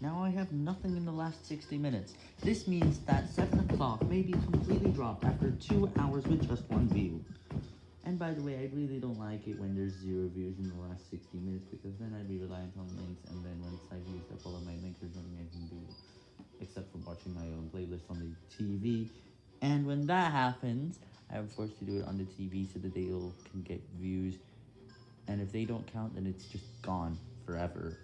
Now I have nothing in the last 60 minutes. This means that 7 o'clock may be completely dropped after 2 hours with just one view. And by the way, I really don't like it when there's zero views in the last 60 minutes because then I'd be reliant on links and then once I've used up all of my links, there's nothing I can do except for watching my own playlist on the TV. And when that happens, I'm forced to do it on the TV so that they all can get views. And if they don't count, then it's just gone forever.